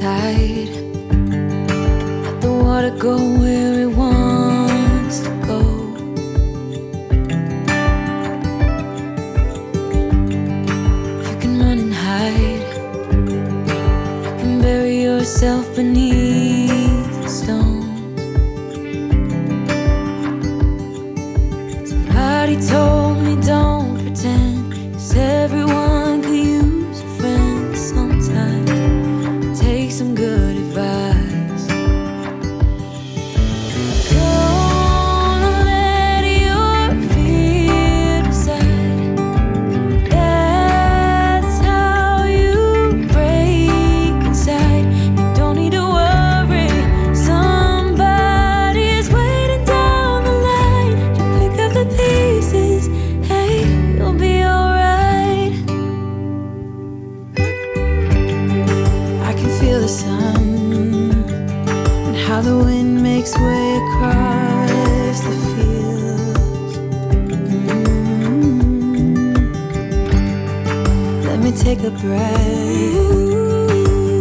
tide. Let the water go where it wants to go. You can run and hide. You can bury yourself beneath the stones. How the wind makes way across the fields. Mm. Let me take a breath.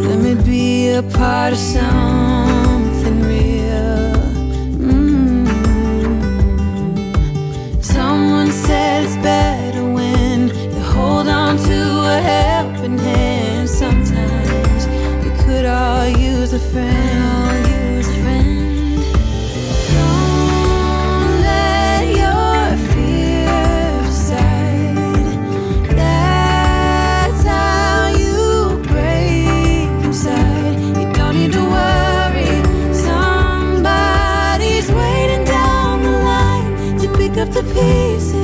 Let me be a part of something real. Mm. Someone said it's better when you hold on to a helping hand. Sometimes we could all use a friend. Pieces.